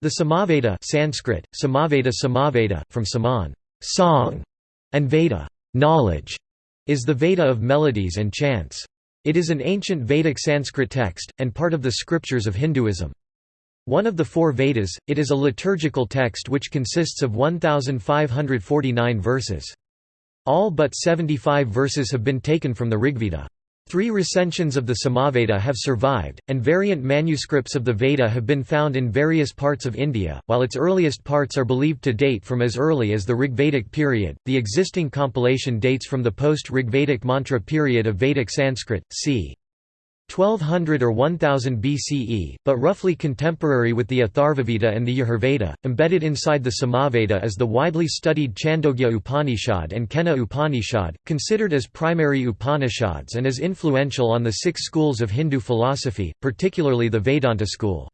The Samaveda Sanskrit, Samaveda Samaveda, from Saman song", and Veda knowledge", is the Veda of melodies and chants. It is an ancient Vedic Sanskrit text, and part of the scriptures of Hinduism. One of the four Vedas, it is a liturgical text which consists of 1,549 verses. All but 75 verses have been taken from the Rigveda. Three recensions of the Samaveda have survived, and variant manuscripts of the Veda have been found in various parts of India. While its earliest parts are believed to date from as early as the Rigvedic period, the existing compilation dates from the post Rigvedic mantra period of Vedic Sanskrit, c. 1200 or 1000 BCE, but roughly contemporary with the Atharvaveda and the Yajurveda. Embedded inside the Samaveda is the widely studied Chandogya Upanishad and Kena Upanishad, considered as primary Upanishads and as influential on the six schools of Hindu philosophy, particularly the Vedanta school.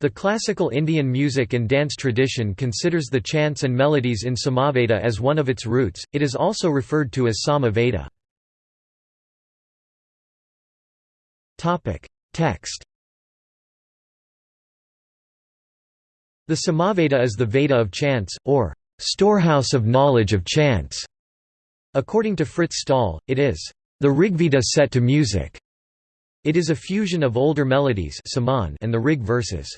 The classical Indian music and dance tradition considers the chants and melodies in Samaveda as one of its roots, it is also referred to as Sama Topic: Text. The Samaveda is the Veda of chants, or storehouse of knowledge of chants. According to Frits Staal, it is the Rigveda set to music. It is a fusion of older melodies and the Rig verses.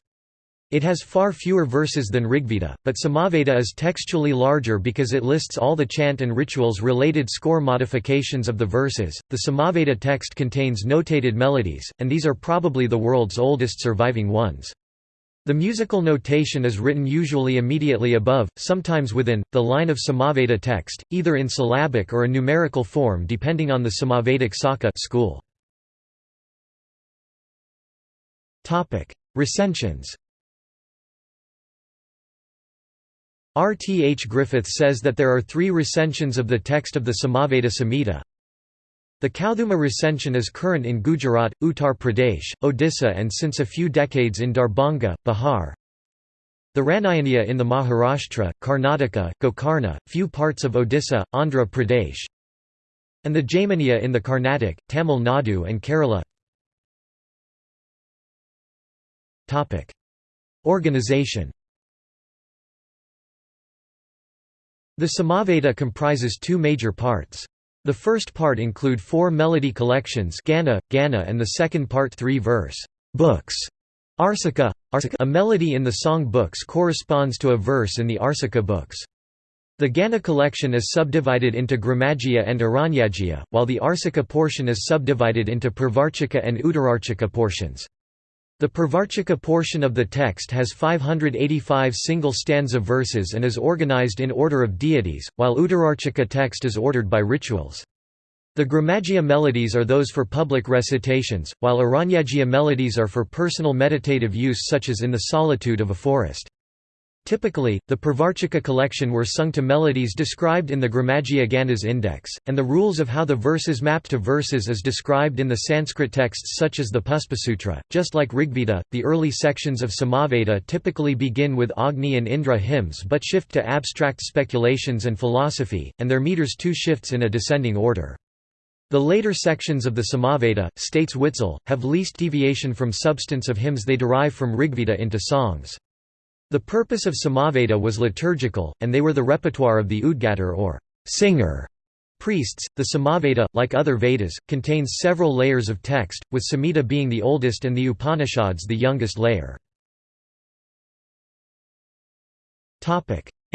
It has far fewer verses than Rigveda, but Samaveda is textually larger because it lists all the chant and rituals related score modifications of the verses. The Samaveda text contains notated melodies, and these are probably the world's oldest surviving ones. The musical notation is written usually immediately above, sometimes within, the line of Samaveda text, either in syllabic or a numerical form depending on the Samavedic Saka school. Recensions R. T. H. Griffith says that there are three recensions of the text of the Samaveda Samhita. The Kauthuma recension is current in Gujarat, Uttar Pradesh, Odisha and since a few decades in Darbhanga, Bihar. The Ranayaniya in the Maharashtra, Karnataka, Gokarna, few parts of Odisha, Andhra Pradesh. And the Jaiminiya in the Carnatic, Tamil Nadu and Kerala. Organization The Samaveda comprises two major parts. The first part include four melody collections Gana, Gana and the second part three verse books. Arsika, a melody in the song books corresponds to a verse in the Arsika books. The Gana collection is subdivided into Gramajya and Aranyajya, while the Arsika portion is subdivided into Pravarchika and Uttararchika portions. The Pravarchika portion of the text has 585 single stanza verses and is organized in order of deities, while Uttararchika text is ordered by rituals. The Gramajya melodies are those for public recitations, while Aranyajya melodies are for personal meditative use such as in the solitude of a forest. Typically, the Pravarchika collection were sung to melodies described in the Gramajya Ganas index, and the rules of how the verses mapped to verses is described in the Sanskrit texts such as the Puspasutra. Just like Rigveda, the early sections of Samaveda typically begin with Agni and Indra hymns but shift to abstract speculations and philosophy, and their meters too shifts in a descending order. The later sections of the Samaveda, states Witzel, have least deviation from substance of hymns they derive from Rigveda into songs. The purpose of Samaveda was liturgical, and they were the repertoire of the Udgatar or singer priests. The Samaveda, like other Vedas, contains several layers of text, with Samhita being the oldest and the Upanishads the youngest layer.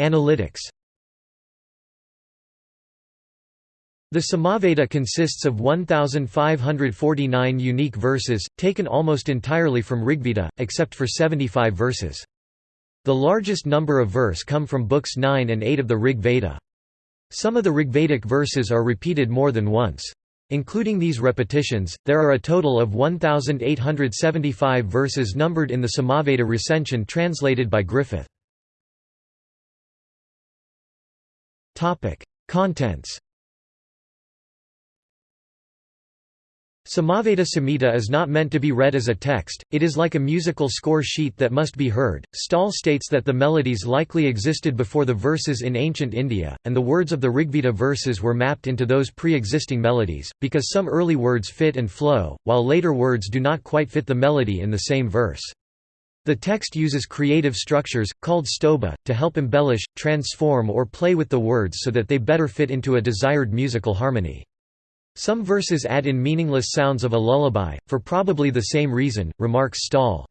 Analytics The Samaveda consists of 1,549 unique verses, taken almost entirely from Rigveda, except for 75 verses. The largest number of verse come from books 9 and 8 of the Rig Veda. Some of the Rigvedic verses are repeated more than once. Including these repetitions, there are a total of 1,875 verses numbered in the Samaveda recension translated by Griffith. Contents Samaveda Samhita is not meant to be read as a text, it is like a musical score sheet that must be heard. Staal states that the melodies likely existed before the verses in ancient India, and the words of the Rigveda verses were mapped into those pre existing melodies, because some early words fit and flow, while later words do not quite fit the melody in the same verse. The text uses creative structures, called stobha, to help embellish, transform or play with the words so that they better fit into a desired musical harmony. Some verses add in meaningless sounds of a lullaby, for probably the same reason, remarks Staal.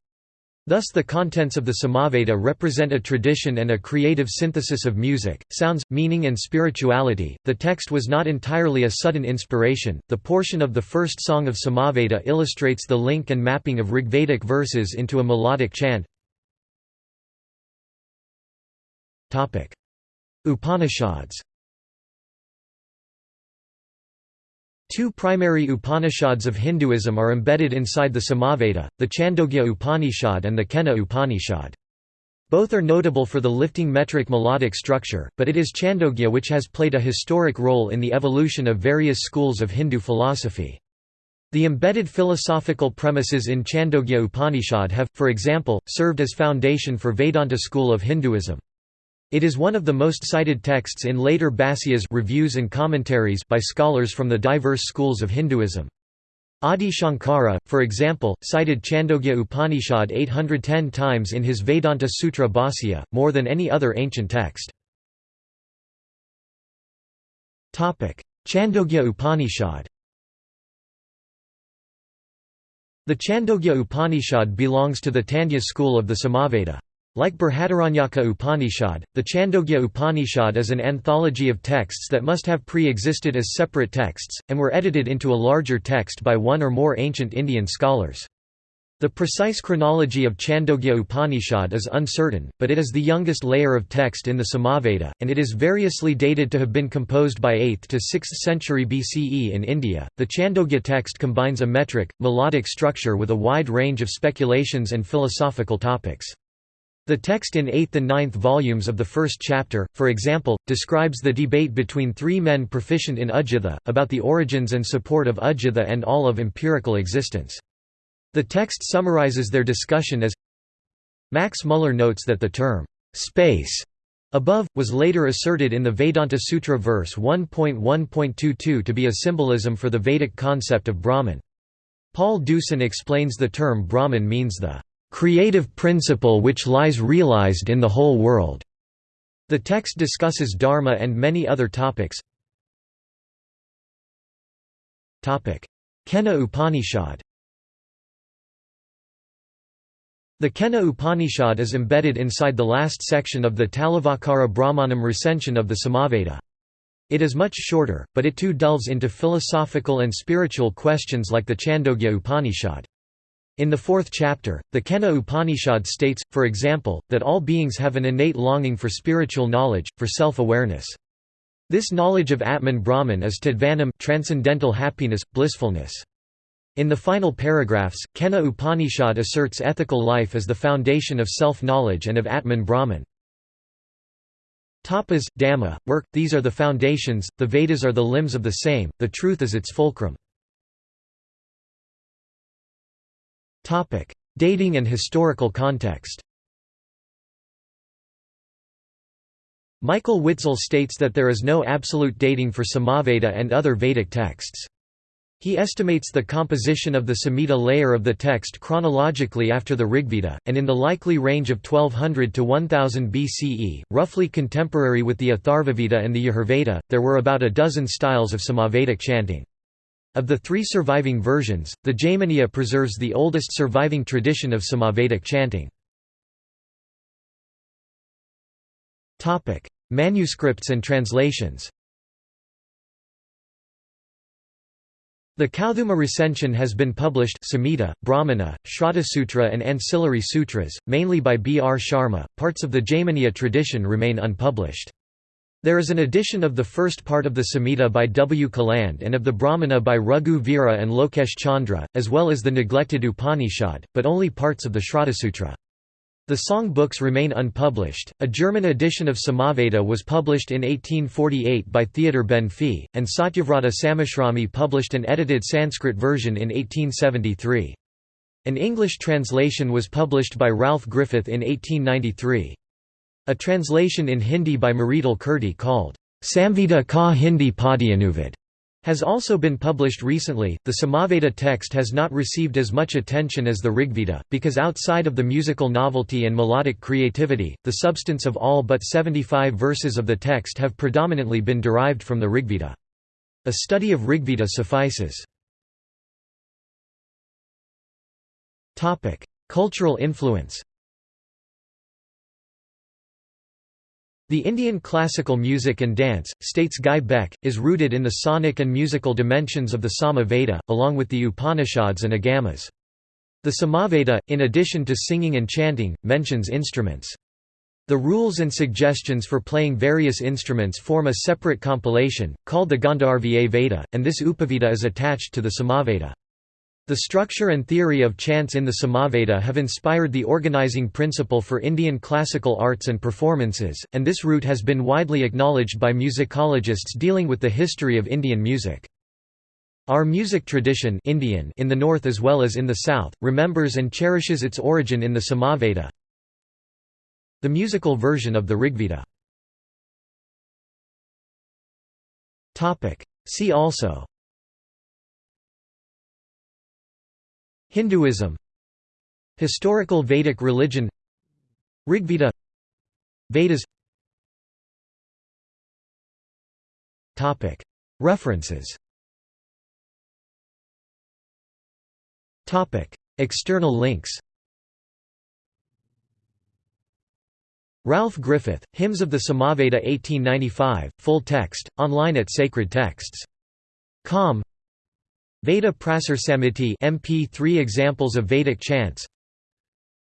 Thus the contents of the Samaveda represent a tradition and a creative synthesis of music, sounds, meaning and spirituality. The text was not entirely a sudden inspiration. The portion of the first song of Samaveda illustrates the link and mapping of Rigvedic verses into a melodic chant. Topic: Upanishads Two primary Upanishads of Hinduism are embedded inside the Samaveda, the Chandogya Upanishad and the Kena Upanishad. Both are notable for the lifting metric melodic structure, but it is Chandogya which has played a historic role in the evolution of various schools of Hindu philosophy. The embedded philosophical premises in Chandogya Upanishad have, for example, served as foundation for Vedanta school of Hinduism. It is one of the most cited texts in later Bhasyas reviews and commentaries by scholars from the diverse schools of Hinduism. Adi Shankara, for example, cited Chandogya Upanishad 810 times in his Vedanta Sutra Bhasya, more than any other ancient text. Chandogya Upanishad The Chandogya Upanishad belongs to the Tandya school of the Samaveda. Like Brihadaranyaka Upanishad, the Chandogya Upanishad is an anthology of texts that must have pre-existed as separate texts, and were edited into a larger text by one or more ancient Indian scholars. The precise chronology of Chandogya Upanishad is uncertain, but it is the youngest layer of text in the Samaveda, and it is variously dated to have been composed by 8th to 6th century BCE in India. The Chandogya text combines a metric, melodic structure with a wide range of speculations and philosophical topics. The text in 8th and 9th volumes of the first chapter, for example, describes the debate between three men proficient in Ujjhata, about the origins and support of Ujjhata and all of empirical existence. The text summarizes their discussion as Max Muller notes that the term, space, above, was later asserted in the Vedanta Sutra verse 1.1.22 to be a symbolism for the Vedic concept of Brahman. Paul Deussen explains the term Brahman means the creative principle which lies realized in the whole world. The text discusses dharma and many other topics. Kena Upanishad The Kena Upanishad is embedded inside the last section of the Talavakara Brahmanam recension of the Samaveda. It is much shorter, but it too delves into philosophical and spiritual questions like the Chandogya Upanishad. In the fourth chapter, the Kena Upanishad states, for example, that all beings have an innate longing for spiritual knowledge, for self-awareness. This knowledge of Atman Brahman is tadvanam transcendental happiness, blissfulness. In the final paragraphs, Kena Upanishad asserts ethical life as the foundation of self-knowledge and of Atman Brahman. Tapas, Dama, work, these are the foundations, the Vedas are the limbs of the same, the truth is its fulcrum. Topic: Dating and historical context. Michael Witzel states that there is no absolute dating for Samaveda and other Vedic texts. He estimates the composition of the Samhita layer of the text chronologically after the Rigveda, and in the likely range of 1200 to 1000 BCE, roughly contemporary with the Atharvaveda and the Yajurveda. There were about a dozen styles of Samavedic chanting. Of the three surviving versions, the Jaiminiya preserves the oldest surviving tradition of Samavedic chanting. Manuscripts and translations The Kauthuma recension has been published Samhita, Brahmana, Shratasutra and ancillary sutras, mainly by B. R. Sharma. Parts of the Jaiminiya tradition remain unpublished. There is an edition of the first part of the Samhita by W. Caland and of the Brahmana by Raghu Vira and Lokesh Chandra, as well as the neglected Upanishad, but only parts of the Shratasutra. The song books remain unpublished. A German edition of Samaveda was published in 1848 by Theodor Benfey, and Satyavrata Samashrami published an edited Sanskrit version in 1873. An English translation was published by Ralph Griffith in 1893. A translation in Hindi by Mridul Kirti called Samvita ka Hindi Padyanuvad has also been published recently. The Samaveda text has not received as much attention as the Rigveda, because outside of the musical novelty and melodic creativity, the substance of all but 75 verses of the text have predominantly been derived from the Rigveda. A study of Rigveda suffices. Cultural influence The Indian classical music and dance, states Guy Beck, is rooted in the sonic and musical dimensions of the Sama Veda, along with the Upanishads and Agamas. The Samaveda, in addition to singing and chanting, mentions instruments. The rules and suggestions for playing various instruments form a separate compilation, called the Gandharva Veda, and this Upaveda is attached to the Samaveda. The structure and theory of chants in the Samaveda have inspired the organizing principle for Indian classical arts and performances, and this route has been widely acknowledged by musicologists dealing with the history of Indian music. Our music tradition Indian in the north as well as in the south, remembers and cherishes its origin in the Samaveda, the musical version of the Rigveda. See also Hinduism Historical Vedic religion Rigveda Vedas. References. External links. Ralph Griffith, Hymns of the Samaveda 1895, full text, online at Sacred Texts. Com Veda Prasar Samiti MP3 examples of Vedic chants.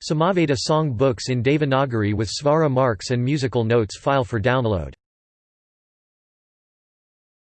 Samaveda song books in Devanagari with Svara marks and musical notes file for download